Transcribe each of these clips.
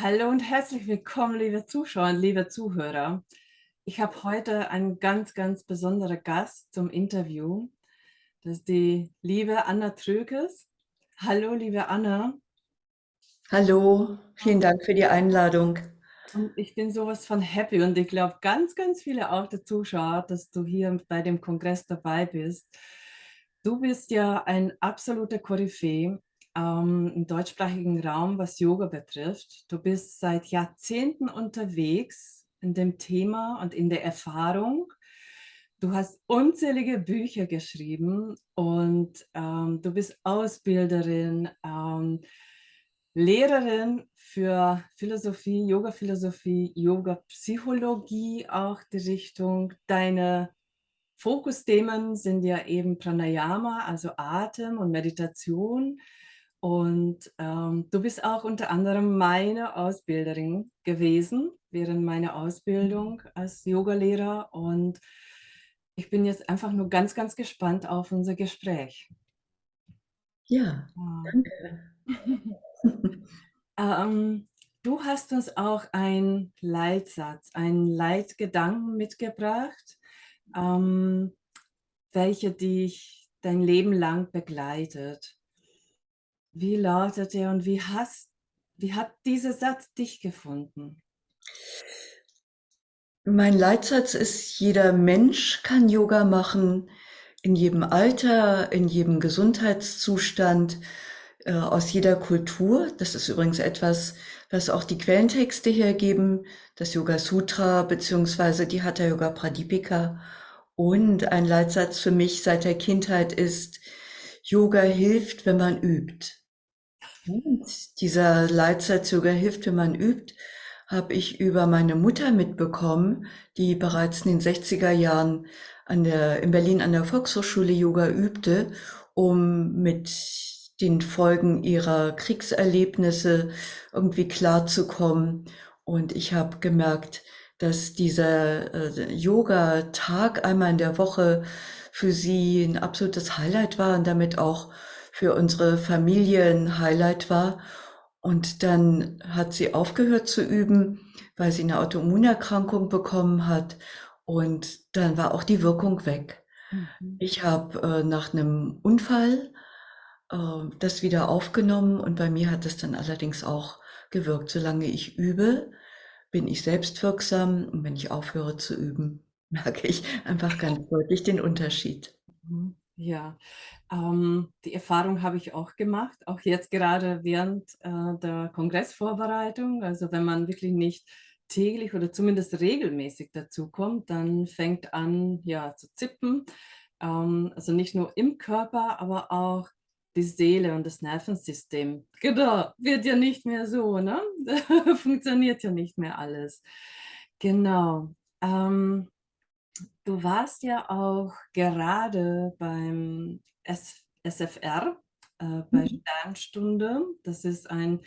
Hallo und herzlich willkommen, liebe Zuschauer und liebe Zuhörer. Ich habe heute einen ganz, ganz besonderen Gast zum Interview. Das ist die liebe Anna Tröges. Hallo, liebe Anna. Hallo, vielen Dank für die Einladung. Und ich bin sowas von happy und ich glaube ganz, ganz viele auch der Zuschauer, dass du hier bei dem Kongress dabei bist. Du bist ja ein absoluter Koryphäe ähm, im deutschsprachigen Raum, was Yoga betrifft. Du bist seit Jahrzehnten unterwegs in dem Thema und in der Erfahrung. Du hast unzählige Bücher geschrieben und ähm, du bist Ausbilderin, ähm, Lehrerin für Philosophie, Yoga-Philosophie, Yoga-Psychologie auch die Richtung. Deine Fokusthemen sind ja eben Pranayama, also Atem und Meditation. Und ähm, du bist auch unter anderem meine Ausbilderin gewesen während meiner Ausbildung als Yogalehrer. Und ich bin jetzt einfach nur ganz, ganz gespannt auf unser Gespräch. Ja, danke. ähm, du hast uns auch einen Leitsatz, einen Leitgedanken mitgebracht, ähm, welcher dich dein Leben lang begleitet. Wie lautet er und wie, hast, wie hat dieser Satz dich gefunden? Mein Leitsatz ist, jeder Mensch kann Yoga machen, in jedem Alter, in jedem Gesundheitszustand, äh, aus jeder Kultur. Das ist übrigens etwas, was auch die Quellentexte hergeben, das Yoga Sutra beziehungsweise die Hatha Yoga Pradipika. Und ein Leitsatz für mich seit der Kindheit ist, Yoga hilft, wenn man übt. Dieser Leitsatz Yoga hilft, wenn man übt, habe ich über meine Mutter mitbekommen, die bereits in den 60er Jahren an der, in Berlin an der Volkshochschule Yoga übte, um mit den Folgen ihrer Kriegserlebnisse irgendwie klarzukommen. Und ich habe gemerkt, dass dieser äh, Yoga-Tag einmal in der Woche für sie ein absolutes Highlight war und damit auch für unsere Familie ein Highlight war. Und dann hat sie aufgehört zu üben, weil sie eine Autoimmunerkrankung bekommen hat. Und dann war auch die Wirkung weg. Mhm. Ich habe äh, nach einem Unfall äh, das wieder aufgenommen und bei mir hat es dann allerdings auch gewirkt. Solange ich übe, bin ich selbstwirksam und wenn ich aufhöre zu üben, merke ich einfach ganz deutlich den Unterschied. Mhm. Ja, ähm, die Erfahrung habe ich auch gemacht, auch jetzt gerade während äh, der Kongressvorbereitung. Also wenn man wirklich nicht täglich oder zumindest regelmäßig dazu kommt, dann fängt an ja, zu zippen. Ähm, also nicht nur im Körper, aber auch die Seele und das Nervensystem. Genau, wird ja nicht mehr so, ne? Funktioniert ja nicht mehr alles. Genau. Ähm, Du warst ja auch gerade beim S SFR, äh, bei mhm. Sternstunde. Das ist ein,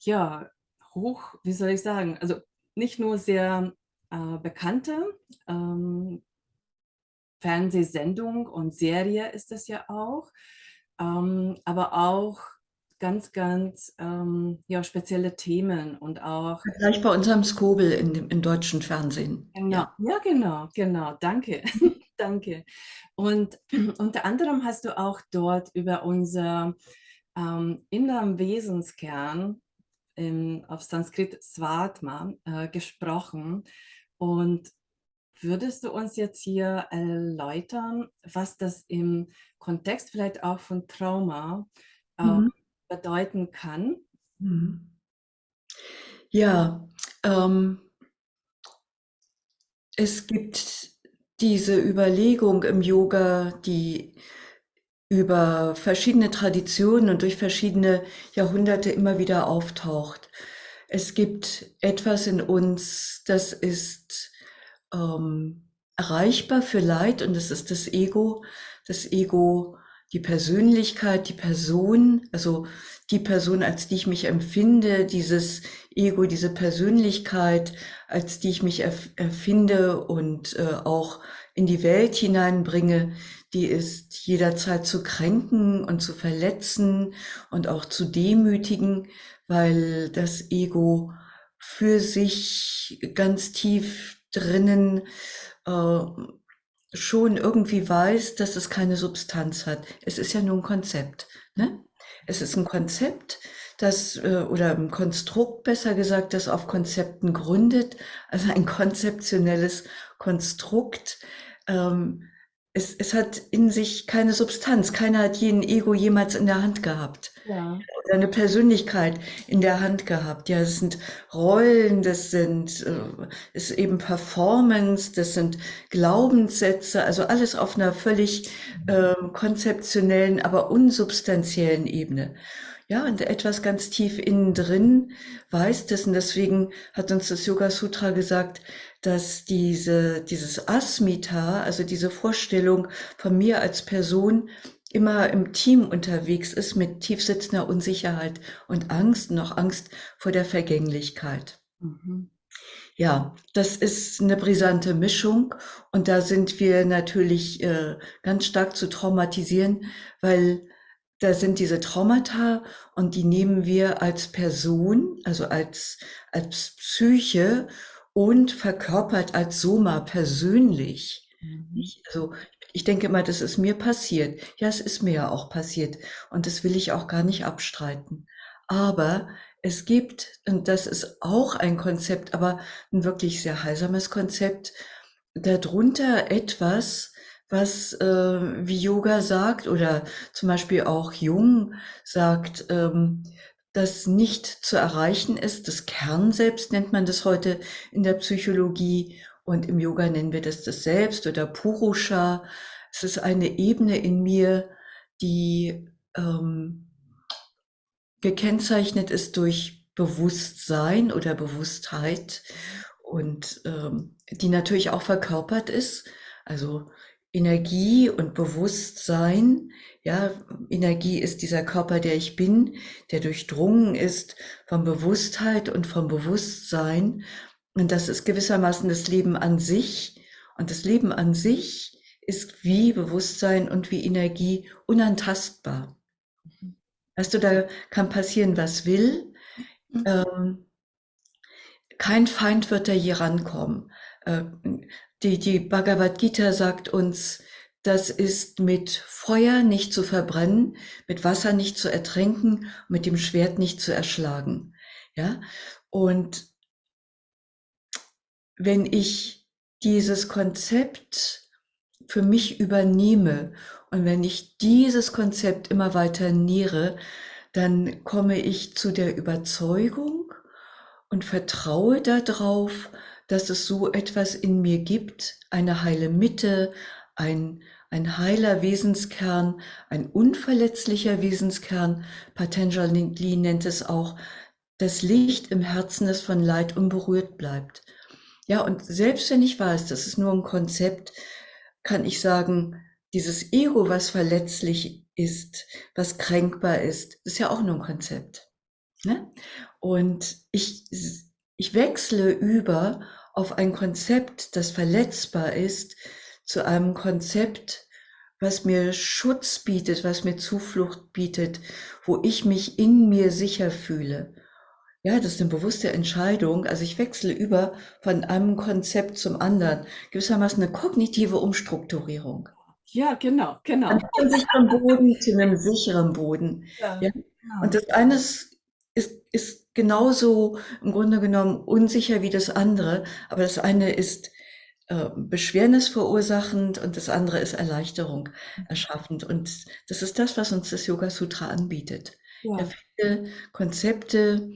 ja, hoch, wie soll ich sagen, also nicht nur sehr äh, bekannte ähm, Fernsehsendung und Serie ist das ja auch, ähm, aber auch ganz, ganz ähm, ja, spezielle Themen und auch... Gleich bei unserem Skobel in dem, im deutschen Fernsehen. Genau, ja, ja genau, genau, danke, danke. Und unter anderem hast du auch dort über unser ähm, inneren Wesenskern im, auf Sanskrit Svatma äh, gesprochen. Und Würdest du uns jetzt hier erläutern, was das im Kontext vielleicht auch von Trauma äh, mhm bedeuten kann? Mhm. Ja, ähm, es gibt diese Überlegung im Yoga, die über verschiedene Traditionen und durch verschiedene Jahrhunderte immer wieder auftaucht. Es gibt etwas in uns, das ist ähm, erreichbar für Leid und das ist das Ego. Das Ego die Persönlichkeit, die Person, also die Person, als die ich mich empfinde, dieses Ego, diese Persönlichkeit, als die ich mich erfinde und äh, auch in die Welt hineinbringe, die ist jederzeit zu kränken und zu verletzen und auch zu demütigen, weil das Ego für sich ganz tief drinnen äh, schon irgendwie weiß, dass es keine Substanz hat. Es ist ja nur ein Konzept. Ne? Es ist ein Konzept, das äh, oder ein Konstrukt besser gesagt, das auf Konzepten gründet, also ein konzeptionelles Konstrukt. Ähm, es, es hat in sich keine Substanz. Keiner hat jeden Ego jemals in der Hand gehabt. Ja. Oder eine Persönlichkeit in der Hand gehabt. Ja, es sind Rollen, das sind äh, ist eben Performance, das sind Glaubenssätze, also alles auf einer völlig äh, konzeptionellen, aber unsubstanziellen Ebene. Ja, und etwas ganz tief innen drin weiß das. Und deswegen hat uns das Yoga Sutra gesagt, dass diese, dieses Asmita, also diese Vorstellung von mir als Person, immer im Team unterwegs ist mit tiefsitzender Unsicherheit und Angst, noch Angst vor der Vergänglichkeit. Mhm. Ja, das ist eine brisante Mischung und da sind wir natürlich äh, ganz stark zu traumatisieren, weil da sind diese Traumata und die nehmen wir als Person, also als, als Psyche und verkörpert als Soma persönlich. Mhm. Also ich denke immer, das ist mir passiert. Ja, es ist mir ja auch passiert und das will ich auch gar nicht abstreiten. Aber es gibt, und das ist auch ein Konzept, aber ein wirklich sehr heilsames Konzept, darunter etwas, was äh, wie Yoga sagt oder zum Beispiel auch Jung sagt, ähm, das nicht zu erreichen ist. Das Kern selbst nennt man das heute in der Psychologie und im Yoga nennen wir das das Selbst oder Purusha. Es ist eine Ebene in mir, die ähm, gekennzeichnet ist durch Bewusstsein oder Bewusstheit und ähm, die natürlich auch verkörpert ist. Also Energie und Bewusstsein. Ja, Energie ist dieser Körper, der ich bin, der durchdrungen ist von Bewusstheit und vom Bewusstsein. Und das ist gewissermaßen das Leben an sich. Und das Leben an sich ist wie Bewusstsein und wie Energie unantastbar. Weißt du, da kann passieren, was will. Mhm. Ähm, kein Feind wird da je rankommen. Äh, die, die Bhagavad Gita sagt uns, das ist mit Feuer nicht zu verbrennen, mit Wasser nicht zu ertränken, mit dem Schwert nicht zu erschlagen. Ja, und wenn ich dieses Konzept für mich übernehme und wenn ich dieses Konzept immer weiter nähere, dann komme ich zu der Überzeugung und vertraue darauf, dass es so etwas in mir gibt, eine heile Mitte, ein, ein heiler Wesenskern, ein unverletzlicher Wesenskern. Patanjali nennt es auch, das Licht im Herzen, das von Leid unberührt bleibt. Ja, und selbst wenn ich weiß, das ist nur ein Konzept, kann ich sagen, dieses Ego, was verletzlich ist, was kränkbar ist, ist ja auch nur ein Konzept. Ne? Und ich, ich wechsle über auf ein Konzept, das verletzbar ist, zu einem Konzept, was mir Schutz bietet, was mir Zuflucht bietet, wo ich mich in mir sicher fühle. Ja, das ist eine bewusste Entscheidung. Also ich wechsle über von einem Konzept zum anderen. Gewissermaßen eine kognitive Umstrukturierung. Ja, genau, genau. Von einem sicheren Boden zu einem sicheren Boden. Ja, ja. Genau. Und das eine ist, ist genauso im Grunde genommen unsicher wie das andere, aber das eine ist äh, Beschwernis verursachend und das andere ist Erleichterung erschaffend. Und das ist das, was uns das Yoga Sutra anbietet. Ja. ja viele Konzepte,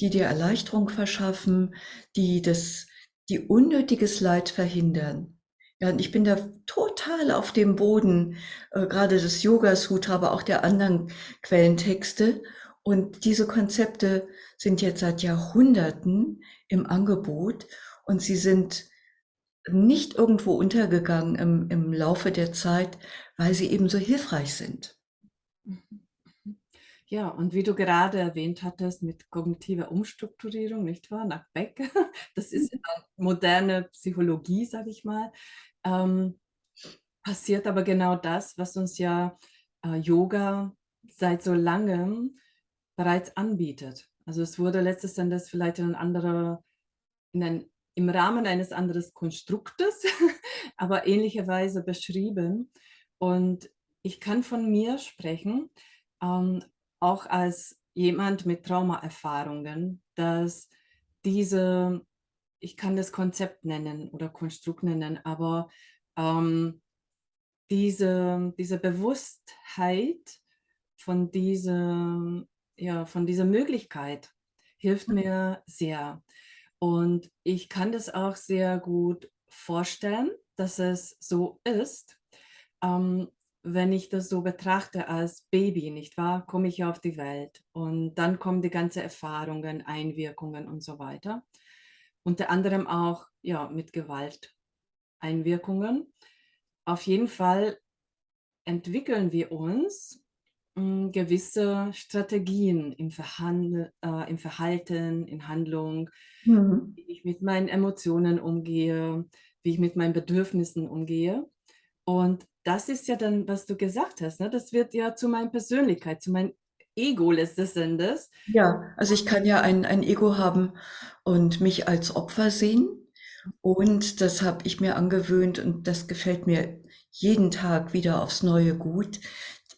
die dir Erleichterung verschaffen, die das, die unnötiges Leid verhindern. Ja, und ich bin da total auf dem Boden, äh, gerade des Yoga Sutra, aber auch der anderen Quellentexte. Und diese Konzepte sind jetzt seit Jahrhunderten im Angebot und sie sind nicht irgendwo untergegangen im, im Laufe der Zeit, weil sie eben so hilfreich sind. Ja, und wie du gerade erwähnt hattest, mit kognitiver Umstrukturierung, nicht wahr, nach Beck, das ist moderne Psychologie, sage ich mal, ähm, passiert aber genau das, was uns ja äh, Yoga seit so langem bereits anbietet. Also es wurde letztes Endes vielleicht in ein anderer, in ein, im Rahmen eines anderen Konstruktes, aber ähnlicherweise beschrieben. Und ich kann von mir sprechen, ähm, auch als jemand mit Traumaerfahrungen, dass diese, ich kann das Konzept nennen oder Konstrukt nennen, aber ähm, diese, diese Bewusstheit von, diese, ja, von dieser Möglichkeit hilft mir sehr. Und ich kann das auch sehr gut vorstellen, dass es so ist. Ähm, wenn ich das so betrachte als Baby, nicht wahr, komme ich auf die Welt und dann kommen die ganzen Erfahrungen, Einwirkungen und so weiter. Unter anderem auch ja, mit Gewalt Einwirkungen. Auf jeden Fall entwickeln wir uns gewisse Strategien im, Verhandel, äh, im Verhalten, in Handlung, Mhm. wie ich mit meinen Emotionen umgehe, wie ich mit meinen Bedürfnissen umgehe. Und das ist ja dann, was du gesagt hast, ne? das wird ja zu meiner Persönlichkeit, zu meinem Ego letztes Endes. Ja, also ich kann ja ein, ein Ego haben und mich als Opfer sehen. Und das habe ich mir angewöhnt und das gefällt mir jeden Tag wieder aufs Neue gut.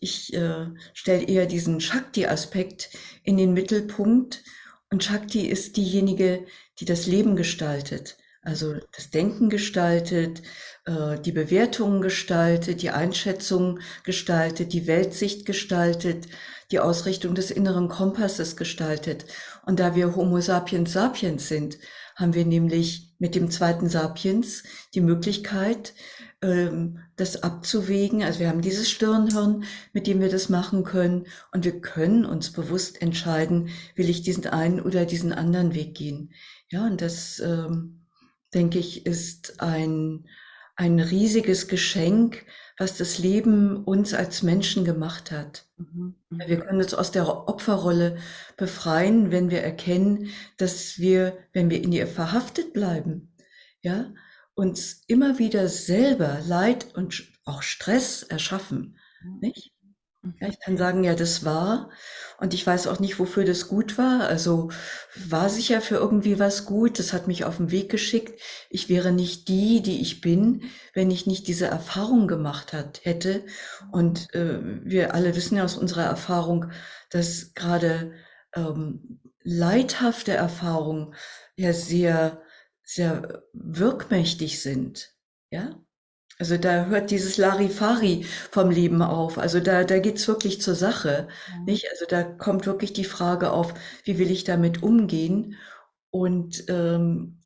Ich äh, stelle eher diesen Shakti-Aspekt in den Mittelpunkt. Und Shakti ist diejenige, die das Leben gestaltet, also das Denken gestaltet, äh, die Bewertungen gestaltet, die Einschätzung gestaltet, die Weltsicht gestaltet, die Ausrichtung des inneren Kompasses gestaltet. Und da wir Homo sapiens sapiens sind, haben wir nämlich mit dem zweiten Sapiens die Möglichkeit, das abzuwägen. Also wir haben dieses Stirnhirn, mit dem wir das machen können und wir können uns bewusst entscheiden, will ich diesen einen oder diesen anderen Weg gehen. Ja, und das, ähm, denke ich, ist ein, ein riesiges Geschenk, was das Leben uns als Menschen gemacht hat. Mhm, Wir mhm. können uns aus der Opferrolle befreien, wenn wir erkennen, dass wir, wenn wir in ihr verhaftet bleiben, ja, uns immer wieder selber Leid und auch Stress erschaffen, nicht? Ja, Mhm. ich kann sagen, ja, das war und ich weiß auch nicht, wofür das gut war. Also war sicher für irgendwie was gut. Das hat mich auf den Weg geschickt. Ich wäre nicht die, die ich bin, wenn ich nicht diese Erfahrung gemacht hat, hätte. Und äh, wir alle wissen ja aus unserer Erfahrung, dass gerade ähm, leidhafte Erfahrungen ja sehr, sehr wirkmächtig sind. Ja, also da hört dieses Larifari vom Leben auf. Also da, da geht's wirklich zur Sache, Ja. nicht? Also da kommt wirklich die Frage auf, wie will ich damit umgehen? Und ähm,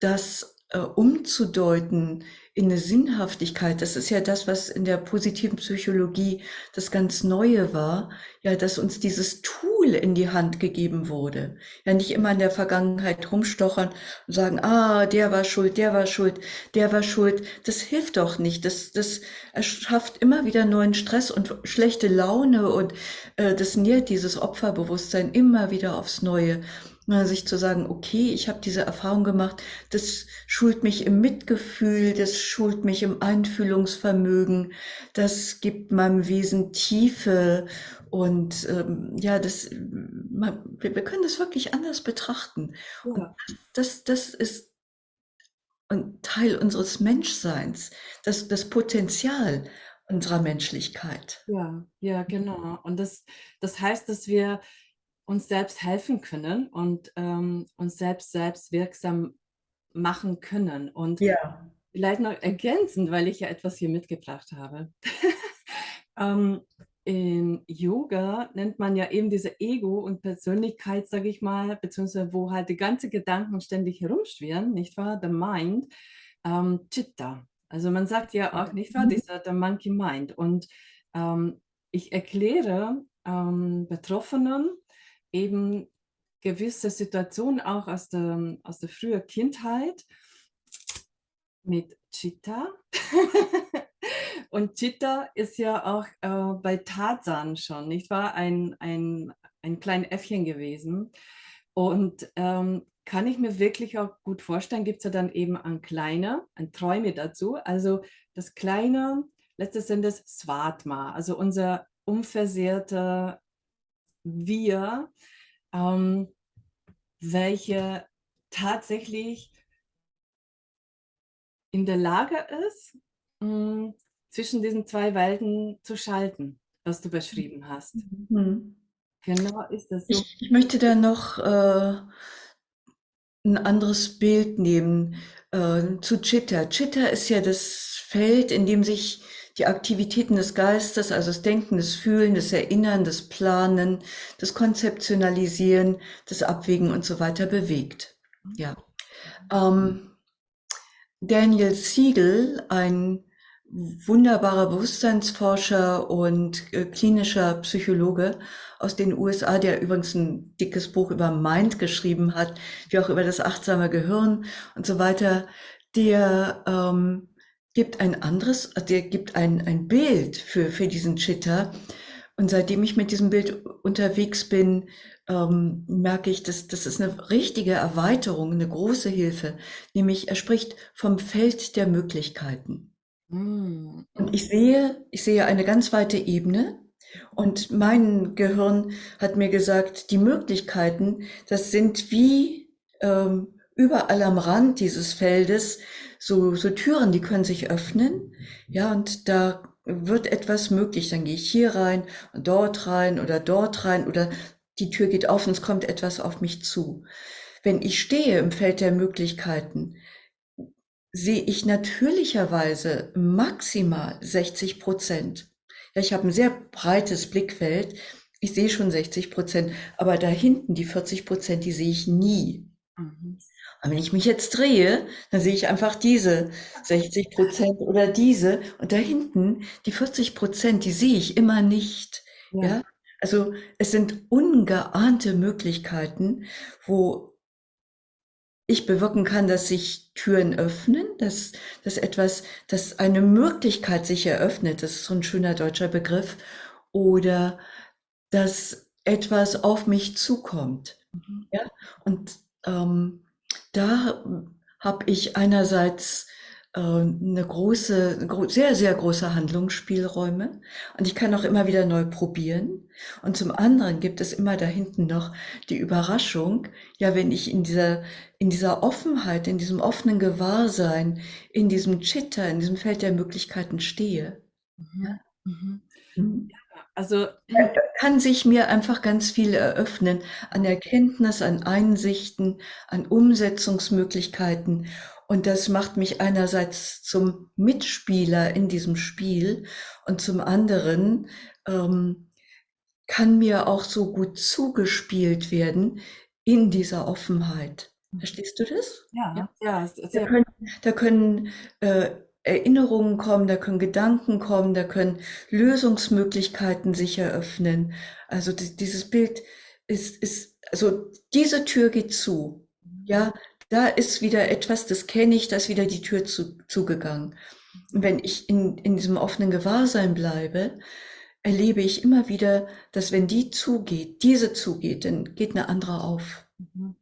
das äh, umzudeuten in eine Sinnhaftigkeit, das ist ja das, was in der positiven Psychologie das ganz Neue war, ja, dass uns dieses Tool in die Hand gegeben wurde. Ja, nicht immer in der Vergangenheit rumstochern und sagen, ah, der war schuld, der war schuld, der war schuld. Das hilft doch nicht. Das, das erschafft immer wieder neuen Stress und schlechte Laune und äh, das nährt dieses Opferbewusstsein immer wieder aufs Neue. Sich zu sagen, okay, ich habe diese Erfahrung gemacht, das schult mich im Mitgefühl, das schult mich im Einfühlungsvermögen, das gibt meinem Wesen Tiefe und ähm, ja, das, man, wir, wir können das wirklich anders betrachten. Ja. das, das ist ein Teil unseres Menschseins, das, das Potenzial unserer Menschlichkeit. Ja, ja, genau. Und das, das heißt, dass wir uns selbst helfen können und ähm, uns selbst selbst wirksam machen können. Und Ja. vielleicht noch ergänzend, weil ich ja etwas hier mitgebracht habe. ähm, in Yoga nennt man ja eben diese Ego und Persönlichkeit, sage ich mal, beziehungsweise wo halt die ganzen Gedanken ständig herumschwirren, nicht wahr? The Mind, ähm, Chitta. Also man sagt ja auch, nicht wahr, Mhm. dieser der Monkey Mind. Und ähm, ich erkläre ähm, Betroffenen eben gewisse Situationen auch aus der, aus der frühen Kindheit mit Chitta. Und Chitta ist ja auch äh, bei Tarzan schon, nicht wahr? Ein, ein, ein kleines Äffchen gewesen. Und ähm, kann ich mir wirklich auch gut vorstellen, gibt es ja dann eben ein kleiner, ein Träume dazu. Also das kleine, letztes Endes Svatma, also unser unversehrter Wir, ähm, welche tatsächlich in der Lage ist, hm, zwischen diesen zwei Welten zu schalten, was du beschrieben hast. Mhm. Genau ist das so. Ich, ich möchte da noch äh, ein anderes Bild nehmen äh, zu Chitta. Chitta ist ja das Feld, in dem sich die Aktivitäten des Geistes, also das Denken, das Fühlen, das Erinnern, das Planen, das Konzeptionalisieren, das Abwägen und so weiter bewegt. Ja. Ähm, Daniel Siegel, ein wunderbarer Bewusstseinsforscher und äh, klinischer Psychologe aus den USA, der übrigens ein dickes Buch über Mind geschrieben hat, wie auch über das achtsame Gehirn und so weiter, der ähm, gibt ein anderes, der gibt ein, ein Bild für, für diesen Chitta. Und seitdem ich mit diesem Bild unterwegs bin, ähm, merke ich, dass das ist eine richtige Erweiterung, eine große Hilfe. Nämlich er spricht vom Feld der Möglichkeiten. Mm, Und ich sehe, ich sehe eine ganz weite Ebene. Und mein Gehirn hat mir gesagt, die Möglichkeiten, das sind wie ähm, überall am Rand dieses Feldes so, so Türen, die können sich öffnen. Ja, und da wird etwas möglich. Dann gehe ich hier rein dort rein oder dort rein oder die Tür geht auf und es kommt etwas auf mich zu. Wenn ich stehe im Feld der Möglichkeiten, sehe ich natürlicherweise maximal 60 Prozent. Ja, ich habe ein sehr breites Blickfeld. Ich sehe schon 60 Prozent, aber da hinten die 40 Prozent, die sehe ich nie. mhm. Und wenn ich mich jetzt drehe, dann sehe ich einfach diese 60 Prozent oder diese und da hinten die 40 Prozent, die sehe ich immer nicht. Ja. Ja, also es sind ungeahnte Möglichkeiten, wo ich bewirken kann, dass sich Türen öffnen, dass, dass etwas, dass eine Möglichkeit sich eröffnet, das ist so ein schöner deutscher Begriff, oder dass etwas auf mich zukommt. Mhm. Ja, und ähm, da habe ich einerseits äh, eine große, gro sehr, sehr große Handlungsspielräume und ich kann auch immer wieder neu probieren. Und zum anderen gibt es immer da hinten noch die Überraschung, ja, wenn ich in dieser, in dieser Offenheit, in diesem offenen Gewahrsein, in diesem Chitta, in diesem Feld der Möglichkeiten stehe. Mhm. Mhm. Mhm. Also kann sich mir einfach ganz viel eröffnen an Erkenntnis, an Einsichten, an Umsetzungsmöglichkeiten. Und das macht mich einerseits zum Mitspieler in diesem Spiel und zum anderen ähm, kann mir auch so gut zugespielt werden in dieser Offenheit. Verstehst du das? ja, ja, es- Da können, da können äh, Erinnerungen kommen, da können Gedanken kommen, da können Lösungsmöglichkeiten sich eröffnen. Also di- dieses Bild ist, ist, also diese Tür geht zu. Ja, da ist wieder etwas, das kenne ich, da ist wieder die Tür zu, zugegangen. Und wenn ich in, in diesem offenen Gewahrsein bleibe, erlebe ich immer wieder, dass wenn die zugeht, diese zugeht, dann geht eine andere auf. Mhm.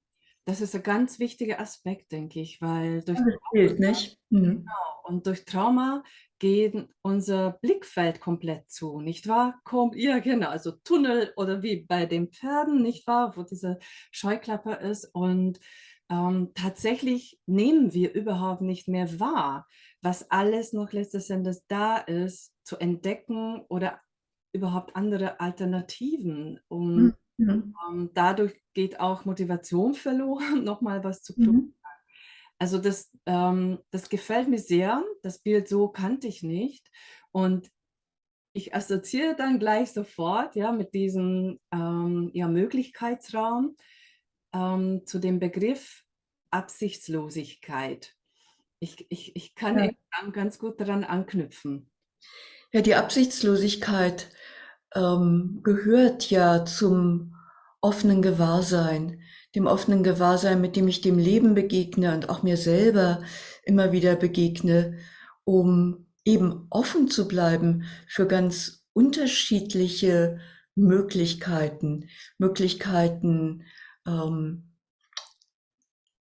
Das ist ein ganz wichtiger Aspekt, denke ich, weil durch Das Bild, nicht? Mhm. und durch Trauma geht unser Blickfeld komplett zu, nicht wahr? Kommt, ja, genau, also Tunnel oder wie bei den Pferden, nicht wahr, wo diese Scheuklappe ist. Und ähm, tatsächlich nehmen wir überhaupt nicht mehr wahr, was alles noch letztes Endes da ist, zu entdecken oder überhaupt andere Alternativen. Und Mhm. Ähm, dadurch geht auch Motivation verloren, nochmal was zu tun. Mhm. Also das, ähm, das gefällt mir sehr. Das Bild so kannte ich nicht. Und ich assoziiere dann gleich sofort ja, mit diesem ähm, ja, Möglichkeitsraum ähm, zu dem Begriff Absichtslosigkeit. Ich, ich, ich kann Ja. ganz gut daran anknüpfen. Ja, die Absichtslosigkeit ähm, gehört ja zum offenen Gewahrsein, dem offenen Gewahrsein, mit dem ich dem Leben begegne und auch mir selber immer wieder begegne, um eben offen zu bleiben für ganz unterschiedliche Möglichkeiten, Möglichkeiten ähm,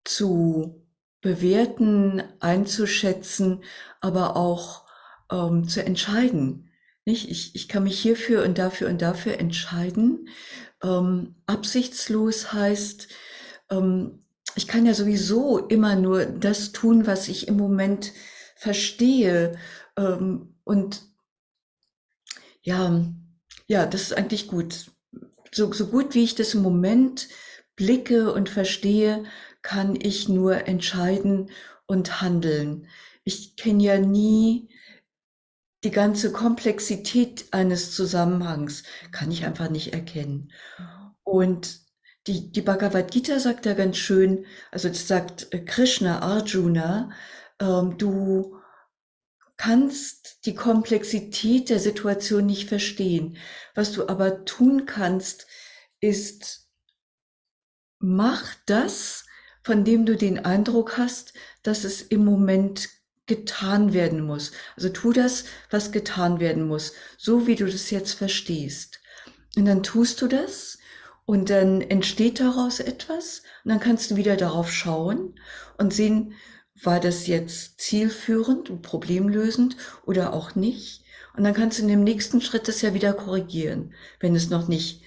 zu bewerten, einzuschätzen, aber auch ähm, zu entscheiden. Nicht? Ich, ich kann mich hierfür und dafür und dafür entscheiden. Ähm, absichtslos heißt, ähm, ich kann ja sowieso immer nur das tun, was ich im Moment verstehe. Ähm, und ja, ja, das ist eigentlich gut. So, so gut wie ich das im Moment blicke und verstehe, kann ich nur entscheiden und handeln. Ich kenne ja nie die ganze Komplexität eines Zusammenhangs, kann ich einfach nicht erkennen. Und die, die Bhagavad Gita sagt ja ganz schön, also das sagt Krishna Arjuna, ähm, du kannst die Komplexität der Situation nicht verstehen. Was du aber tun kannst, ist, mach das, von dem du den Eindruck hast, dass es im Moment getan werden muss. Also tu das, was getan werden muss, so wie du das jetzt verstehst. Und dann tust du das und dann entsteht daraus etwas und dann kannst du wieder darauf schauen und sehen, war das jetzt zielführend und problemlösend oder auch nicht? Und dann kannst du in dem nächsten Schritt das ja wieder korrigieren, wenn es noch nicht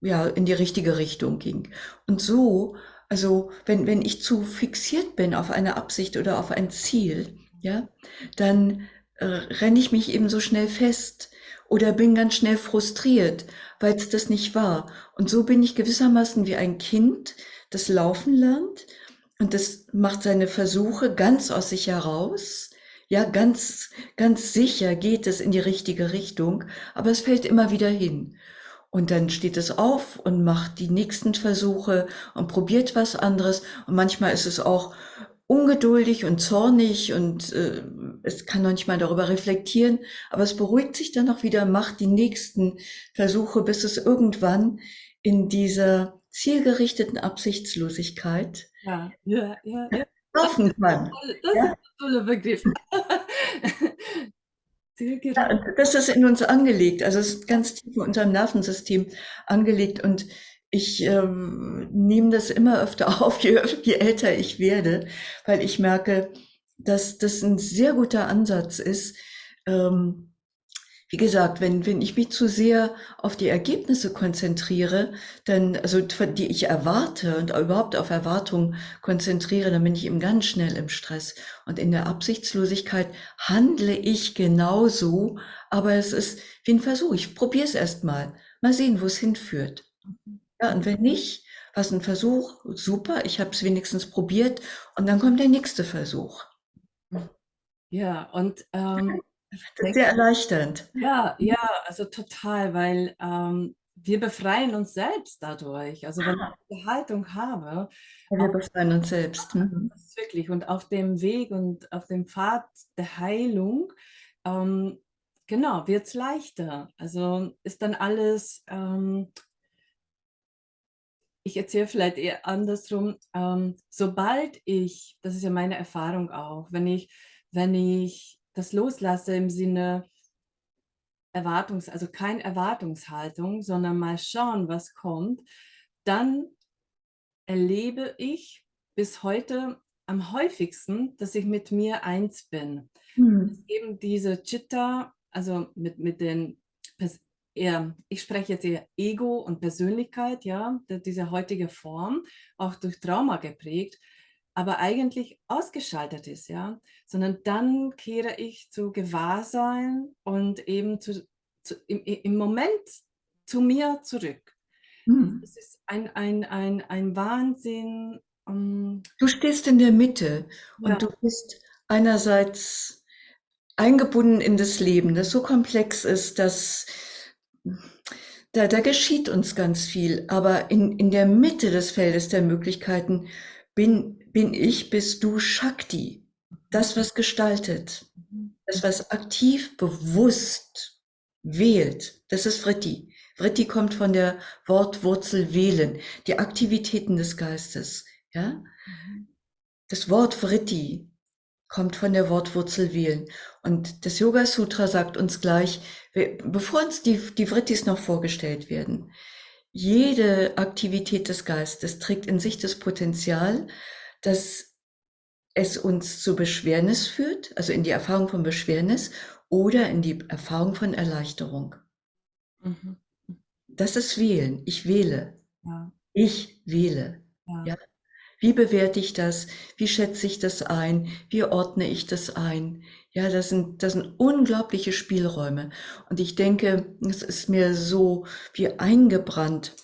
ja, in die richtige Richtung ging. Und so, also wenn, wenn ich zu fixiert bin auf eine Absicht oder auf ein Ziel, ja, dann äh, renne ich mich eben so schnell fest oder bin ganz schnell frustriert, weil es das nicht war. Und so bin ich gewissermaßen wie ein Kind, das laufen lernt und das macht seine Versuche ganz aus sich heraus. Ja, ganz, ganz sicher geht es in die richtige Richtung, aber es fällt immer wieder hin. Und dann steht es auf und macht die nächsten Versuche und probiert was anderes. Und manchmal ist es auch ungeduldig und zornig und äh, es kann noch nicht mal darüber reflektieren, aber es beruhigt sich dann auch wieder, macht die nächsten Versuche, bis es irgendwann in dieser zielgerichteten Absichtslosigkeit Ja, ja, ja, ja. laufen kann. Das Ja? ist ein toller Begriff. Ja, und das ist in uns angelegt, also es ist ganz tief in unserem Nervensystem angelegt und ich ähm, nehme das immer öfter auf, je, je älter ich werde, weil ich merke, dass das ein sehr guter Ansatz ist. Ähm, wie gesagt, wenn, wenn ich mich zu sehr auf die Ergebnisse konzentriere, dann, also die ich erwarte und überhaupt auf Erwartungen konzentriere, dann bin ich eben ganz schnell im Stress. Und in der Absichtslosigkeit handle ich genauso, aber es ist wie ein Versuch. Ich probiere es erst mal. Mal sehen, wo es hinführt. Ja, und wenn nicht, was ein Versuch, super, ich habe es wenigstens probiert und dann kommt der nächste Versuch. Ja, und ähm, das ist sehr erleichternd. Ja, ja, also total, weil ähm, wir befreien uns selbst dadurch. Also wenn Ah. ich die Haltung habe, Ja, wir befreien uns selbst. Mhm. das ist wirklich, und auf dem Weg und auf dem Pfad der Heilung, ähm, genau, wird es leichter. Also ist dann alles, ähm, ich erzähle vielleicht eher andersrum, ähm, sobald ich, das ist ja meine Erfahrung auch, wenn ich, wenn ich das loslasse im Sinne, Erwartungs also kein Erwartungshaltung, sondern mal schauen, was kommt, dann erlebe ich bis heute am häufigsten, dass ich mit mir eins bin. Mhm. Eben diese Chitta, also mit, mit den, eher, ich spreche jetzt eher Ego und Persönlichkeit, ja, diese heutige Form, auch durch Trauma geprägt, aber eigentlich ausgeschaltet ist, ja, sondern dann kehre ich zu Gewahrsein und eben zu, zu, im, im Moment zu mir zurück. Es ist ein, ein, ein, ein Wahnsinn. Um, Du stehst in der Mitte ja, und du bist einerseits eingebunden in das Leben, das so komplex ist, dass da, da geschieht uns ganz viel, aber in, in der Mitte des Feldes der Möglichkeiten bin, bin ich, bist du Shakti, das, was gestaltet, das, was aktiv, bewusst wählt. Das ist Vritti. Vritti kommt von der Wortwurzel wählen, die Aktivitäten des Geistes. Ja? Das Wort Vritti kommt von der Wortwurzel wählen. Und das Yoga Sutra sagt uns gleich, bevor uns die, die Vrittis noch vorgestellt werden, jede Aktivität des Geistes trägt in sich das Potenzial, dass es uns zu Beschwernis führt, also in die Erfahrung von Beschwernis oder in die Erfahrung von Erleichterung. Mhm. Das ist wählen. Ich wähle. Ja. Ich wähle. Ja. Ja. Wie bewerte ich das? Wie schätze ich das ein? Wie ordne ich das ein? Ja, das sind, das sind unglaubliche Spielräume. Und ich denke, es ist mir so wie eingebrannt.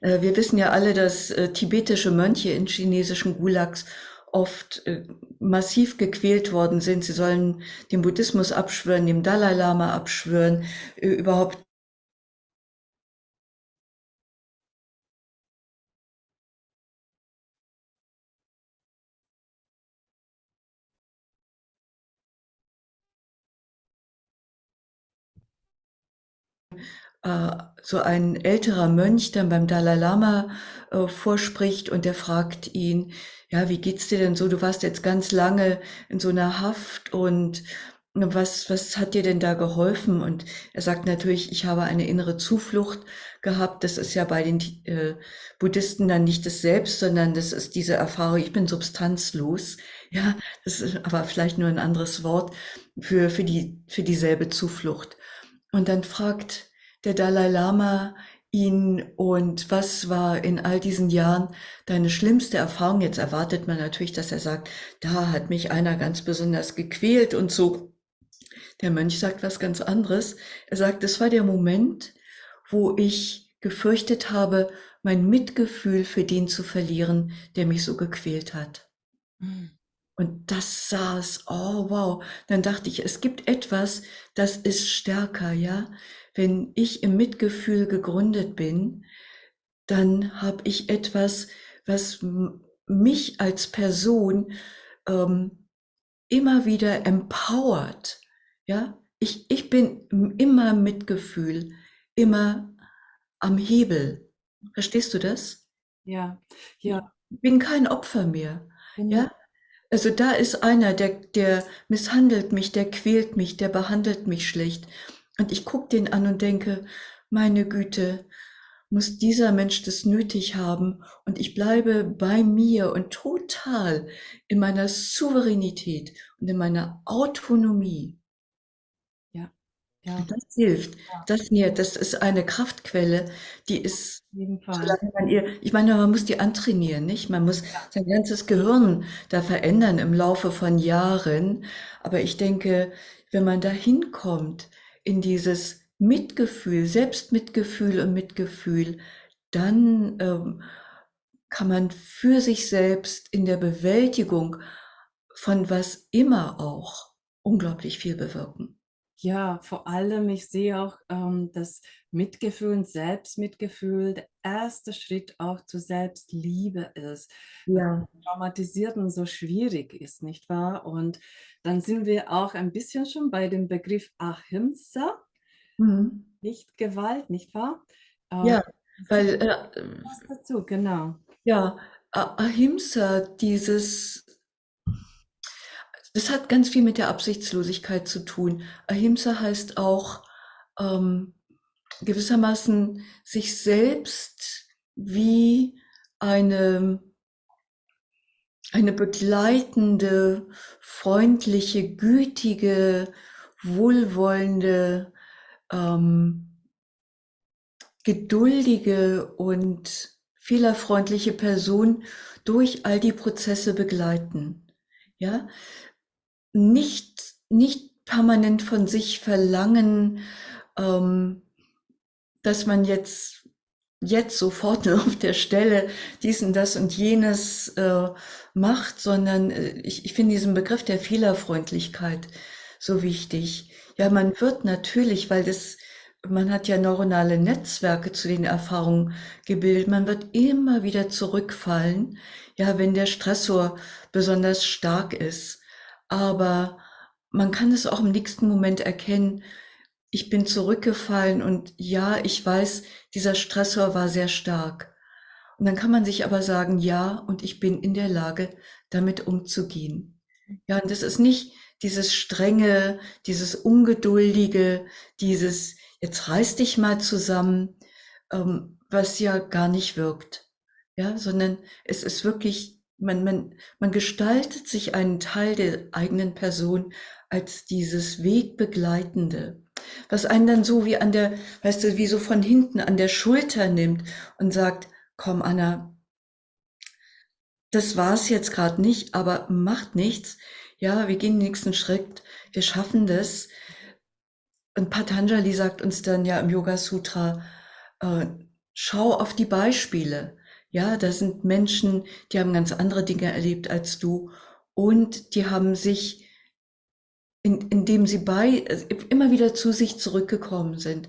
Äh, wir wissen ja alle, dass äh, tibetische Mönche in chinesischen Gulags oft äh, massiv gequält worden sind. Sie sollen den Buddhismus abschwören, dem Dalai Lama abschwören, überhaupt äh, so ein älterer Mönch dann beim Dalai Lama äh, vorspricht und der fragt ihn, ja, wie geht's dir denn so? Du warst jetzt ganz lange in so einer Haft und was, was hat dir denn da geholfen? Und er sagt natürlich, ich habe eine innere Zuflucht gehabt. Das ist ja bei den äh, Buddhisten dann nicht das Selbst, sondern das ist diese Erfahrung, ich bin substanzlos. Ja, das ist aber vielleicht nur ein anderes Wort für, für die, für dieselbe Zuflucht. Und dann fragt der Dalai Lama ihn und was war in all diesen Jahren deine schlimmste Erfahrung? Jetzt erwartet man natürlich, dass er sagt, da hat mich einer ganz besonders gequält und so. Der Mönch sagt was ganz anderes. Er sagt, es war der Moment, wo ich gefürchtet habe, mein Mitgefühl für den zu verlieren, der mich so gequält hat. Mhm. Und das saß, oh wow. Dann dachte ich, es gibt etwas, das ist stärker, ja wenn ich im Mitgefühl gegründet bin, dann habe ich etwas, was mich als Person ähm, immer wieder empowert. Ja, ich, ich bin immer Mitgefühl, immer am Hebel. Verstehst du das? Ja, ja. Ich bin kein Opfer mehr. Genau. Ja, also da ist einer, der, der misshandelt mich, der quält mich, der behandelt mich schlecht. Und ich gucke den an und denke, meine Güte, muss dieser Mensch das nötig haben und ich bleibe bei mir und total in meiner Souveränität und in meiner Autonomie. Ja, ja. Das hilft. Ja. Das nährt. Das ist eine Kraftquelle, die ist, ihr, ich meine, man muss die antrainieren, nicht? Man muss ja. sein ganzes Gehirn da verändern im Laufe von Jahren. Aber ich denke, wenn man da hinkommt, in dieses Mitgefühl, Selbstmitgefühl und Mitgefühl, dann ähm, kann man für sich selbst in der Bewältigung von was immer auch unglaublich viel bewirken. Ja, vor allem, ich sehe auch, ähm, dass Mitgefühl und Selbstmitgefühl der erste Schritt auch zur Selbstliebe ist. Ja. Traumatisierten so schwierig ist, nicht wahr? Und dann sind wir auch ein bisschen schon bei dem Begriff Ahimsa, mhm. nicht Gewalt, nicht wahr? Ähm, ja, weil... Äh, was dazu, genau. Ja, Ahimsa, dieses das hat ganz viel mit der Absichtslosigkeit zu tun. Ahimsa heißt auch ähm, gewissermaßen sich selbst wie eine, eine begleitende, freundliche, gütige, wohlwollende, ähm, geduldige und fehlerfreundliche Person durch all die Prozesse begleiten. Ja, nicht, nicht permanent von sich verlangen, ähm, dass man jetzt, jetzt sofort auf der Stelle dies und das und jenes äh, macht, sondern äh, ich, ich finde diesen Begriff der Fehlerfreundlichkeit so wichtig. Ja, man wird natürlich, weil das, man hat ja neuronale Netzwerke zu den Erfahrungen gebildet, man wird immer wieder zurückfallen, ja, wenn der Stressor besonders stark ist aber man kann es auch im nächsten Moment erkennen, ich bin zurückgefallen und ja, ich weiß, dieser Stressor war sehr stark. Und dann kann man sich aber sagen, ja, und ich bin in der Lage, damit umzugehen. Ja, und das ist nicht dieses strenge, dieses ungeduldige, dieses, jetzt reiß dich mal zusammen, ähm, was ja gar nicht wirkt. Ja, sondern es ist wirklich man, man, man gestaltet sich einen Teil der eigenen Person als dieses Wegbegleitende, was einen dann so wie an der, weißt du, wie so von hinten an der Schulter nimmt und sagt, komm Anna, das war's jetzt gerade nicht, aber macht nichts. Ja, wir gehen den nächsten Schritt, wir schaffen das. Und Patanjali sagt uns dann ja im Yoga Sutra, äh, schau auf die Beispiele. Ja, da sind Menschen, die haben ganz andere Dinge erlebt als du und die haben sich, in, indem sie bei, immer wieder zu sich zurückgekommen sind,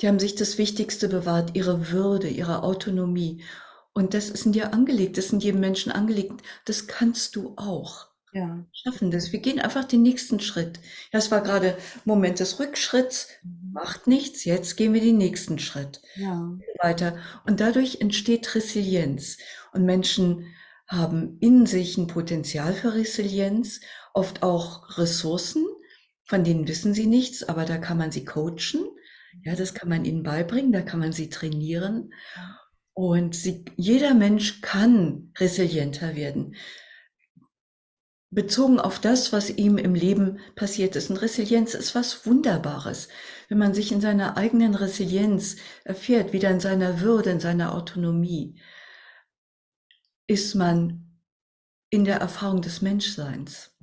die haben sich das Wichtigste bewahrt, ihre Würde, ihre Autonomie. Und das ist in dir angelegt, das ist in jedem Menschen angelegt. Das kannst du auch Ja. schaffen das. Wir gehen einfach den nächsten Schritt. Ja, es war gerade Moment des Rückschritts, Mhm. Macht nichts, jetzt gehen wir den nächsten Schritt Ja. weiter. Und dadurch entsteht Resilienz. Und Menschen haben in sich ein Potenzial für Resilienz, oft auch Ressourcen, von denen wissen sie nichts, aber da kann man sie coachen. Ja, das kann man ihnen beibringen, da kann man sie trainieren. Und sie, jeder Mensch kann resilienter werden bezogen auf das, was ihm im Leben passiert ist. Und Resilienz ist was Wunderbares. Wenn man sich in seiner eigenen Resilienz erfährt, wieder in seiner Würde, in seiner Autonomie, ist man in der Erfahrung des Menschseins.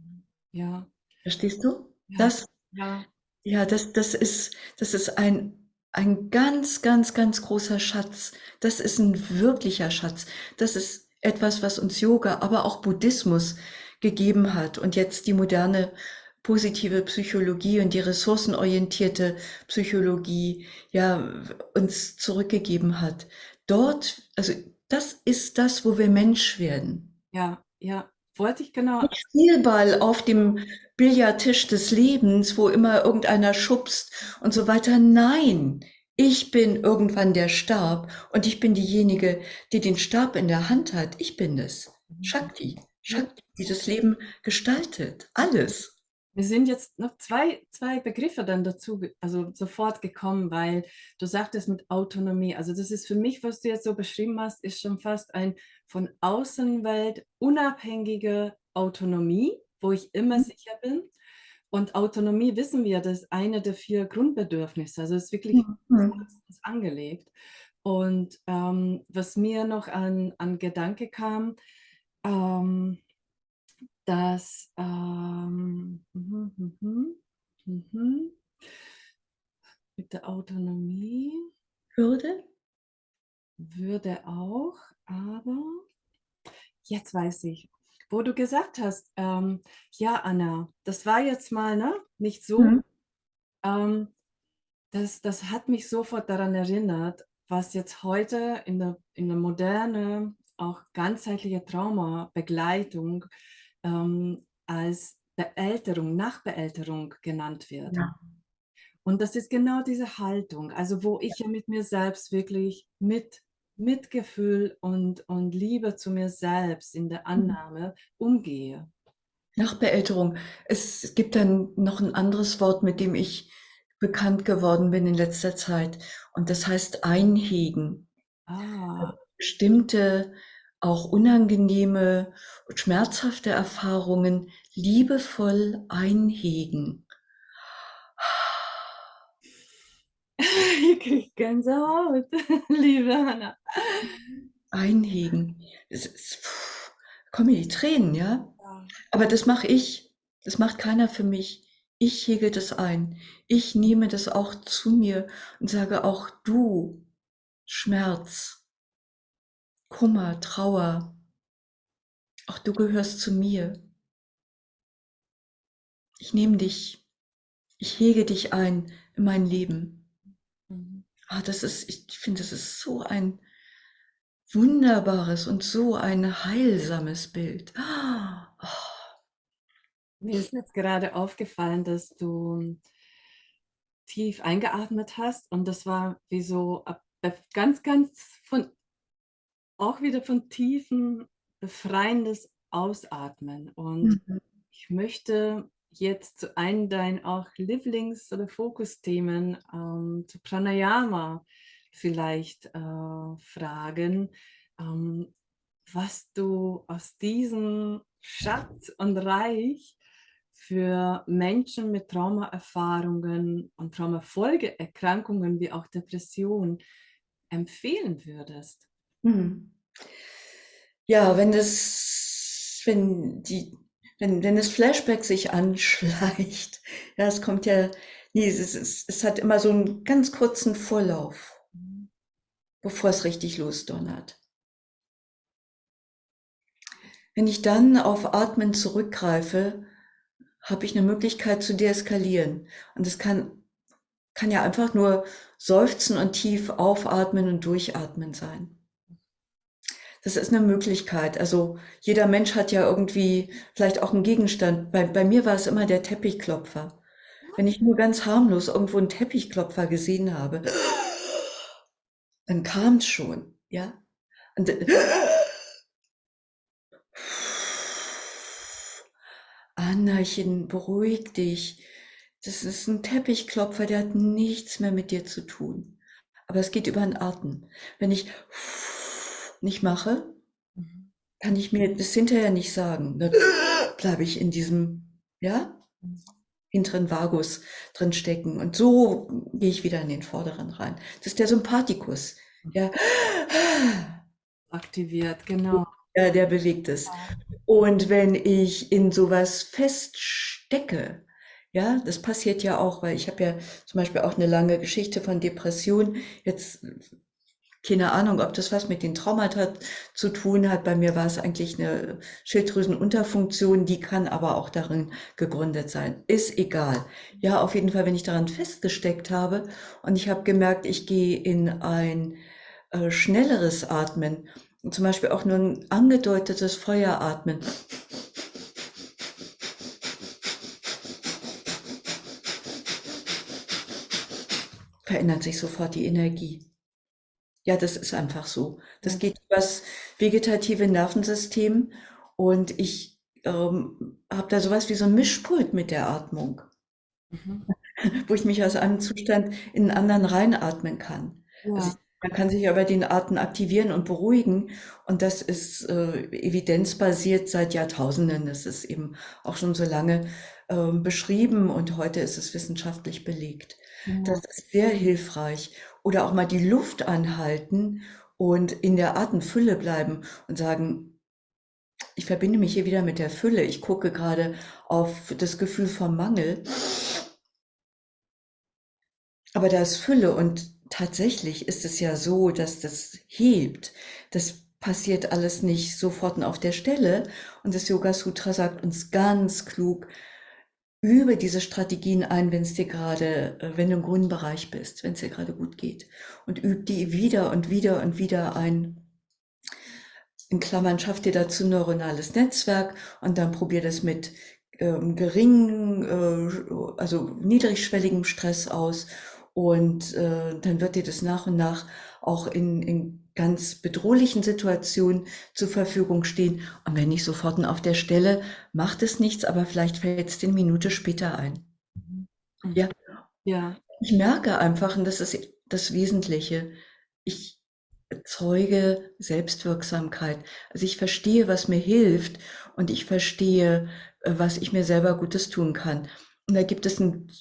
Ja. Verstehst du? Ja. Das, Ja. ja, das, das ist, das ist ein, ein ganz, ganz, ganz großer Schatz. Das ist ein wirklicher Schatz. Das ist etwas, was uns Yoga, aber auch Buddhismus gegeben hat und jetzt die moderne positive Psychologie und die ressourcenorientierte Psychologie ja uns zurückgegeben hat. Dort, also das ist das, wo wir Mensch werden. Ja, ja. Wollte ich genau. Nicht Spielball auf dem Billardtisch des Lebens, wo immer irgendeiner schubst und so weiter. Nein, ich bin irgendwann der Stab und ich bin diejenige, die den Stab in der Hand hat. Ich bin es. Shakti. Shakti, die das Leben gestaltet. Alles. Mir sind jetzt noch zwei, zwei Begriffe dann dazu, also sofort gekommen, weil du sagtest mit Autonomie. Also das ist für mich, was du jetzt so beschrieben hast, ist schon fast ein von Außenwelt unabhängige Autonomie, wo ich immer Mhm. sicher bin. Und Autonomie wissen wir, das ist eine der vier Grundbedürfnisse. Also es ist wirklich Mhm. meistens angelegt. Und ähm, was mir noch an, an Gedanke kam, ähm, dass ähm, mhm, mhm, mhm, mit der Autonomie Würde? würde auch, aber jetzt weiß ich, wo du gesagt hast, ähm, ja, Anna, das war jetzt mal ne, nicht so, Mhm. ähm, das, das hat mich sofort daran erinnert, was jetzt heute in der, in der Moderne auch ganzheitliche Traumabegleitung ähm, als Beälterung, Nachbeälterung genannt wird. Ja. Und das ist genau diese Haltung, also wo ich ja mit mir selbst wirklich mit Mitgefühl und, und Liebe zu mir selbst in der Annahme umgehe. Nachbeälterung. Es gibt dann noch ein anderes Wort, mit dem ich bekannt geworden bin in letzter Zeit. Und das heißt einhegen. Ah, Bestimmte, auch unangenehme und schmerzhafte Erfahrungen liebevoll einhegen. ich kriege Gänsehaut, liebe Hanna. Einhegen. Es ist, puh, kommen mir die Tränen, ja? Ja. Aber das mache ich. Das macht keiner für mich. Ich hege das ein. Ich nehme das auch zu mir und sage auch du, Schmerz, Kummer, Trauer, auch du gehörst zu mir. Ich nehme dich, ich hege dich ein in mein Leben. Mhm. Ah, das ist, ich finde, das ist so ein wunderbares und so ein heilsames Bild. Ah, oh, Mir ist jetzt gerade aufgefallen, dass du tief eingeatmet hast und das war wie so bef- ganz, ganz von, auch wieder von tiefen, befreiendes Ausatmen. Und mhm. ich möchte jetzt zu einem deinen auch Lieblings- oder Fokusthemen ähm, zu Pranayama vielleicht äh, fragen. Ähm, was du aus diesem Schatz und Reich für Menschen mit Traumaerfahrungen und Traumafolgeerkrankungen wie auch Depression empfehlen würdest? Mhm. Ja, wenn das, wenn die, wenn, wenn das Flashback sich anschleicht, ja, es kommt ja, nee, es, es, es hat immer so einen ganz kurzen Vorlauf, bevor es richtig losdonnert. Wenn ich dann auf Atmen zurückgreife, habe ich eine Möglichkeit zu deeskalieren. Und es kann, kann ja einfach nur seufzen und tief aufatmen und durchatmen sein. Das ist eine Möglichkeit. Also jeder Mensch hat ja irgendwie vielleicht auch einen Gegenstand. Bei, bei mir war es immer der Teppichklopfer. Wenn ich nur ganz harmlos irgendwo einen Teppichklopfer gesehen habe, dann kam es schon, ja. Und, Annachen, beruhig dich. Das ist ein Teppichklopfer, der hat nichts mehr mit dir zu tun. Aber es geht über den Atem. Wenn ich nicht mache, mhm. kann ich mir das hinterher nicht sagen. Dann bleibe ich in diesem, ja, hinteren Vagus drin stecken. Und so gehe ich wieder in den vorderen rein. Das ist der Sympathikus. Ja. Aktiviert, genau. Ja, der bewegt es. Und wenn ich in sowas feststecke, ja, das passiert ja auch, weil ich habe ja zum Beispiel auch eine lange Geschichte von Depression. Jetzt keine Ahnung, ob das was mit den Traumata zu tun hat. Bei mir war es eigentlich eine Schilddrüsenunterfunktion, die kann aber auch darin gegründet sein. Ist egal. Ja, auf jeden Fall, wenn ich daran festgesteckt habe und ich habe gemerkt, ich gehe in ein äh, schnelleres Atmen zum Beispiel auch nur ein angedeutetes Feueratmen. Verändert sich sofort die Energie. Ja, das ist einfach so. Das geht über das vegetative Nervensystem und ich ähm, habe da sowas wie so ein Mischpult mit der Atmung, mhm. wo ich mich aus einem Zustand in einen anderen reinatmen kann. Ja. Also man kann sich aber den Arten aktivieren und beruhigen. Und das ist äh, evidenzbasiert seit Jahrtausenden. Das ist eben auch schon so lange äh, beschrieben und heute ist es wissenschaftlich belegt. Ja. Das ist sehr hilfreich. Oder auch mal die Luft anhalten und in der Atemfülle bleiben und sagen, ich verbinde mich hier wieder mit der Fülle. Ich gucke gerade auf das Gefühl vom Mangel. Aber da ist Fülle und tatsächlich ist es ja so, dass das hebt. Das passiert alles nicht sofort und auf der Stelle. Und das Yoga Sutra sagt uns ganz klug, übe diese Strategien ein, wenn es dir gerade, äh, wenn du im grünen Bereich bist, wenn es dir gerade gut geht. Und üb die wieder und wieder und wieder ein. In Klammern schaff dir dazu neuronales Netzwerk und dann probier das mit ähm, geringen, äh, also niedrigschwelligem Stress aus und äh, dann wird dir das nach und nach auch in, in ganz bedrohlichen Situationen zur Verfügung stehen. Und wenn nicht sofort auf der Stelle, macht es nichts, aber vielleicht fällt es eine Minute später ein. Mhm. Ja. ja. Ich merke einfach, und das ist das Wesentliche, ich erzeuge Selbstwirksamkeit. Also ich verstehe, was mir hilft und ich verstehe, äh, was ich mir selber Gutes tun kann. Und da gibt es ein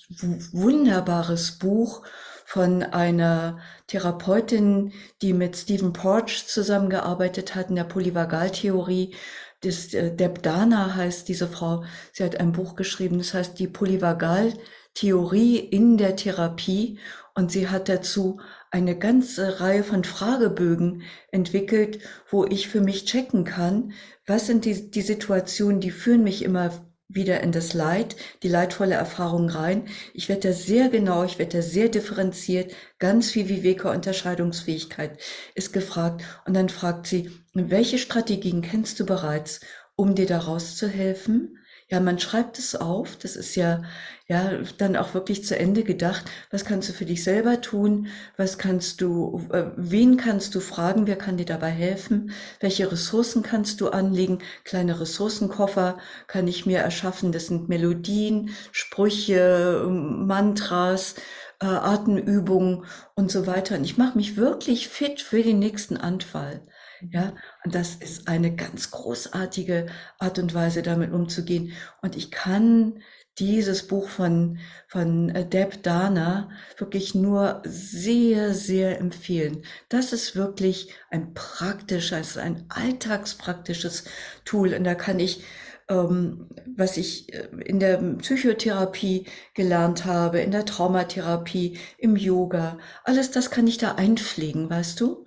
wunderbares Buch von einer Therapeutin, die mit Stephen Porch zusammengearbeitet hat in der Polyvagaltheorie. Das, äh, Deb Dana heißt diese Frau. Sie hat ein Buch geschrieben, das heißt die Polyvagaltheorie in der Therapie. Und sie hat dazu eine ganze Reihe von Fragebögen entwickelt, wo ich für mich checken kann, was sind die, die Situationen, die führen mich immer wieder in das Leid, die leidvolle Erfahrung rein. Ich werde da sehr genau, ich werde da sehr differenziert, ganz viel Viveka Unterscheidungsfähigkeit ist gefragt. Und dann fragt sie, welche Strategien kennst du bereits, um dir daraus zu helfen? Ja, man schreibt es auf. Das ist ja, ja, dann auch wirklich zu Ende gedacht. Was kannst du für dich selber tun? Was kannst du, äh, wen kannst du fragen? Wer kann dir dabei helfen? Welche Ressourcen kannst du anlegen? Kleine Ressourcenkoffer kann ich mir erschaffen. Das sind Melodien, Sprüche, Mantras, äh, Atemübungen und so weiter. Und ich mache mich wirklich fit für den nächsten Anfall. Ja, und das ist eine ganz großartige Art und Weise, damit umzugehen. Und ich kann dieses Buch von, von äh, Deb Dana wirklich nur sehr, sehr empfehlen. Das ist wirklich ein praktisches, ein alltagspraktisches Tool. Und da kann ich, ähm, was ich äh, in der Psychotherapie gelernt habe, in der Traumatherapie, im Yoga, alles das kann ich da einpflegen, weißt du?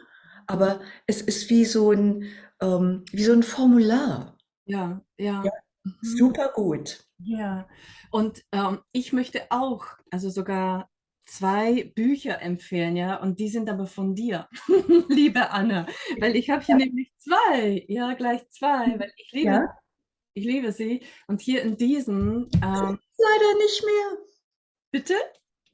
Aber es ist wie so ein, ähm, wie so ein Formular. Ja, ja. Ja, Mhm. super gut. Ja, und ähm, ich möchte auch, also sogar zwei Bücher empfehlen, ja, und die sind aber von dir, liebe Anne, weil ich habe hier nämlich zwei, ja, gleich zwei, weil ich liebe, Ja, ich liebe sie. Und hier in diesen, ähm, leider nicht mehr. bitte?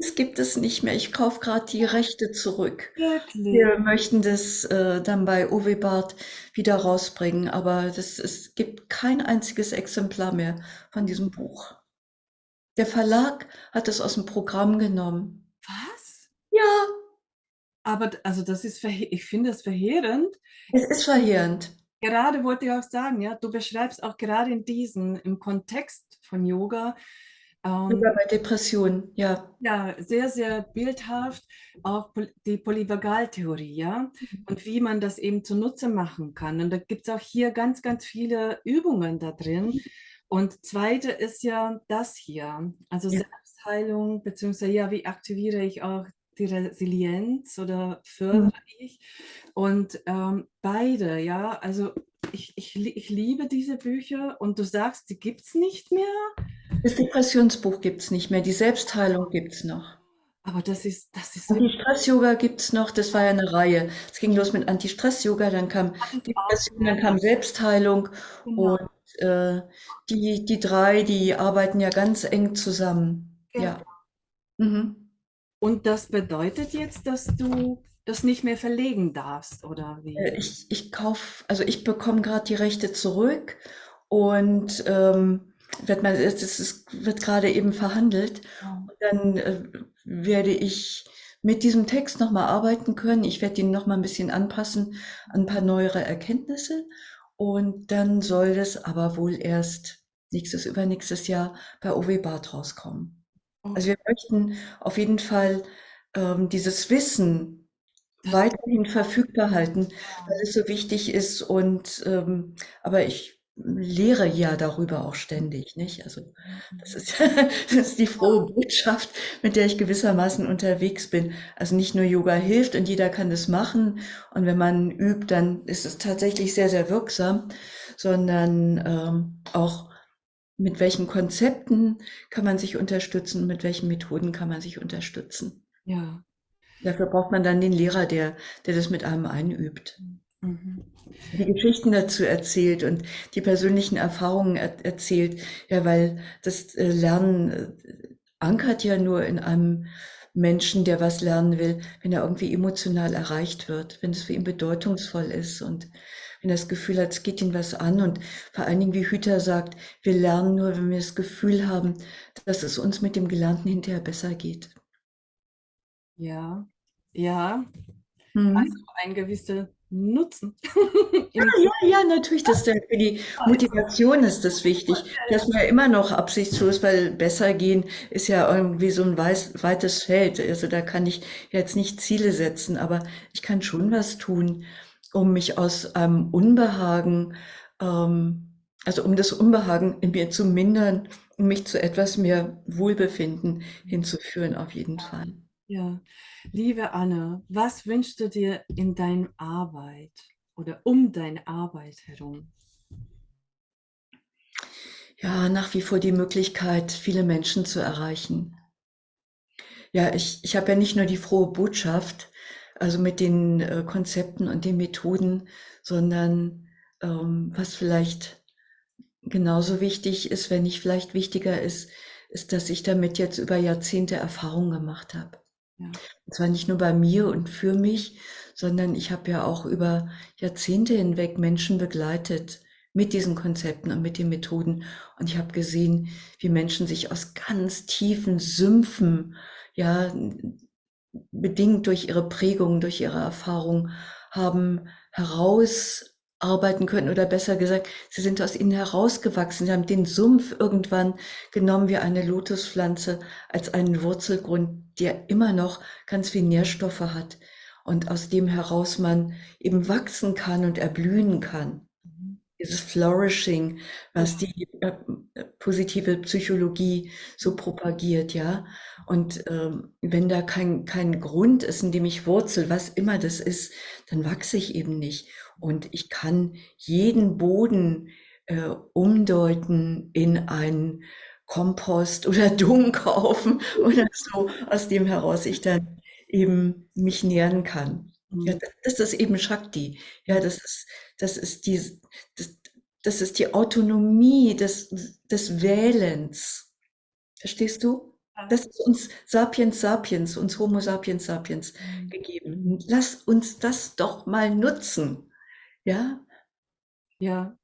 Es gibt es nicht mehr. Ich kaufe gerade die Rechte zurück. Wirklich? Wir möchten das äh, dann bei Uwe Barth wieder rausbringen, aber das, es gibt kein einziges Exemplar mehr von diesem Buch. Der Verlag hat es aus dem Programm genommen. Was? Ja, Aber also das ist, ich finde das verheerend. es ist verheerend. Gerade wollte ich auch sagen, ja, du beschreibst auch gerade in diesen, im Kontext von Yoga, Sogar bei Depressionen, ja. Ja, sehr, sehr bildhaft, auch die Polyvagaltheorie, ja, und wie man das eben zunutze machen kann. Und da gibt es auch hier ganz, ganz viele Übungen da drin. Und zweite ist ja das hier, also Ja. Selbstheilung, beziehungsweise ja, wie aktiviere ich auch die Resilienz oder fördere ich? Und ähm, beide, ja, also ich, ich, ich liebe diese Bücher und du sagst, die gibt es nicht mehr, Das Depressionsbuch gibt's nicht mehr, die Selbstheilung gibt's noch. aber das ist, das ist Anti-Stress-Yoga gibt's noch, das war ja eine Reihe. Es ging los mit Anti-Stress-Yoga, dann kam Depression, dann kam Selbstheilung Genau. und äh, die, die drei, die arbeiten ja ganz eng zusammen. Ja. Mhm. Und das bedeutet jetzt, dass du das nicht mehr verlegen darfst, oder wie? Äh, Ich, ich kauf, also ich bekomme gerade die Rechte zurück und ähm, wird mal, es ist, wird gerade eben verhandelt. Und dann äh, werde ich mit diesem Text nochmal arbeiten können. Ich werde ihn nochmal ein bisschen anpassen an ein paar neuere Erkenntnisse. Und dann soll das aber wohl erst nächstes, übernächstes Jahr bei OW Barth rauskommen. Also wir möchten auf jeden Fall ähm, dieses Wissen weiterhin verfügbar halten, weil es so wichtig ist. Und ähm, aber ich lehre ja darüber auch ständig, nicht? Also das ist, das ist die frohe Botschaft, mit der ich gewissermaßen unterwegs bin. Also nicht nur Yoga hilft und jeder kann das machen. Und wenn man übt, dann ist es tatsächlich sehr, sehr wirksam, sondern ähm, auch mit welchen Konzepten kann man sich unterstützen, mit welchen Methoden kann man sich unterstützen. Ja. Dafür braucht man dann den Lehrer, der, der das mit einem einübt Mhm. Die Geschichten dazu erzählt und die persönlichen Erfahrungen er erzählt. Ja, weil das äh, Lernen äh, ankert ja nur in einem Menschen, der was lernen will, wenn er irgendwie emotional erreicht wird, wenn es für ihn bedeutungsvoll ist und wenn er das Gefühl hat, es geht ihn was an und vor allen Dingen, wie Hüter sagt, wir lernen nur, wenn wir das Gefühl haben, dass es uns mit dem Gelernten hinterher besser geht. Ja. Ja. Mhm. Also ein gewisser Nutzen. Ja, ja, ja, natürlich, das für die Motivation ist das wichtig. Das ist mir immer noch absichtslos, weil besser gehen ist ja irgendwie so ein weiß, weites Feld. Also da kann ich jetzt nicht Ziele setzen, aber ich kann schon was tun, um mich aus einem Unbehagen, ähm, also um das Unbehagen in mir zu mindern, um mich zu etwas mehr Wohlbefinden hinzuführen, auf jeden Fall. Ja. Liebe Anne, was wünschst du dir in deiner Arbeit oder um deine Arbeit herum? Ja, nach wie vor die Möglichkeit, viele Menschen zu erreichen. Ja, ich, ich habe ja nicht nur die frohe Botschaft, also mit den äh, Konzepten und den Methoden, sondern ähm, was vielleicht genauso wichtig ist, wenn nicht vielleicht wichtiger ist, ist, dass ich damit jetzt über Jahrzehnte Erfahrung gemacht habe. Und zwar nicht nur bei mir und für mich, sondern ich habe ja auch über Jahrzehnte hinweg Menschen begleitet mit diesen Konzepten und mit den Methoden. Und ich habe gesehen, wie Menschen sich aus ganz tiefen Sümpfen ja, bedingt durch ihre Prägung, durch ihre Erfahrung haben herausarbeiten können oder besser gesagt, sie sind aus ihnen herausgewachsen. Sie haben den Sumpf irgendwann genommen wie eine Lotuspflanze als einen Wurzelgrund, der immer noch ganz viel Nährstoffe hat und aus dem heraus man eben wachsen kann und erblühen kann. Mhm. Dieses Flourishing, was die äh, positive Psychologie so propagiert, ja. Und ähm, wenn da kein, kein Grund ist, in dem ich wurzel, was immer das ist, dann wachse ich eben nicht. Und ich kann jeden Boden äh, umdeuten in einen Kompost oder Dung kaufen oder so, aus dem heraus ich dann eben mich nähern kann. Ja, mhm. das ist eben Shakti. Ja, das ist, das ist die, das, das ist die Autonomie des, des Wählens. Verstehst du? Das ist uns Sapiens Sapiens, uns Homo Sapiens Sapiens mhm. gegeben. Lass uns das doch mal nutzen. Ja? Ja.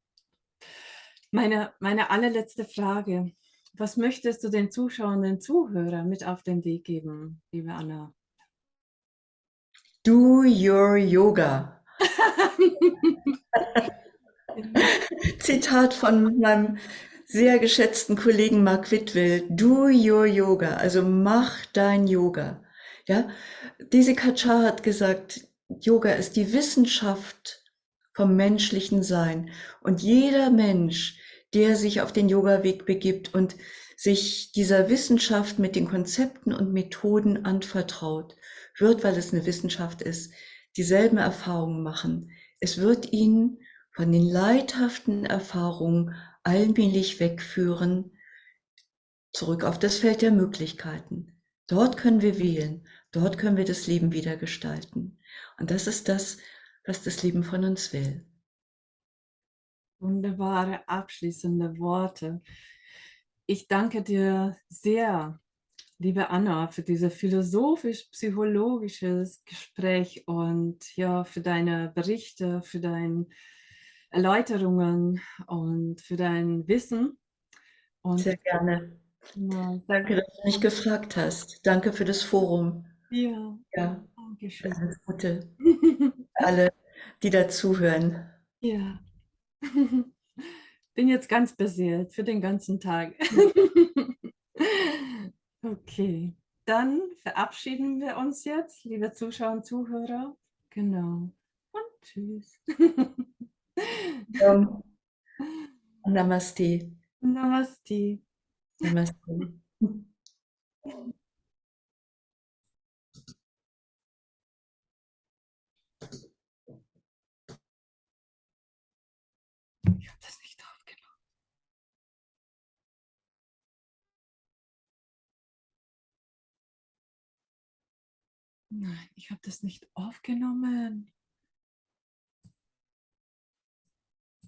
Meine, meine allerletzte Frage. Was möchtest du den Zuschauern, Zuhörern mit auf den Weg geben, liebe Anna? Do your yoga. Zitat von meinem sehr geschätzten Kollegen Mark Whitwell. Do your yoga. Also mach dein Yoga. Ja, diese Kachar hat gesagt, Yoga ist die Wissenschaft vom menschlichen Sein. Und jeder Mensch, der sich auf den Yoga-Weg begibt und sich dieser Wissenschaft mit den Konzepten und Methoden anvertraut, wird, weil es eine Wissenschaft ist, dieselben Erfahrungen machen. Es wird ihn von den leidhaften Erfahrungen allmählich wegführen, zurück auf das Feld der Möglichkeiten. Dort können wir wählen, dort können wir das Leben wieder gestalten. Und das ist das, was das Leben von uns will. Wunderbare abschließende Worte. Ich danke dir sehr liebe Anna, für dieses philosophisch-psychologisches Gespräch und ja, für deine Berichte, für deine Erläuterungen und für dein Wissen. Und sehr gerne. Ja, Danke, dass du mich gefragt hast. Danke für das Forum. Ja, ja. danke schön. Alles Gute. Alle, die dazuhören. Ja. Bin jetzt ganz beseelt für den ganzen Tag. Okay, dann verabschieden wir uns jetzt, liebe Zuschauer und Zuhörer. Genau. Und tschüss. Um, Namaste. Namaste. Namaste. Nein, ich habe das nicht aufgenommen.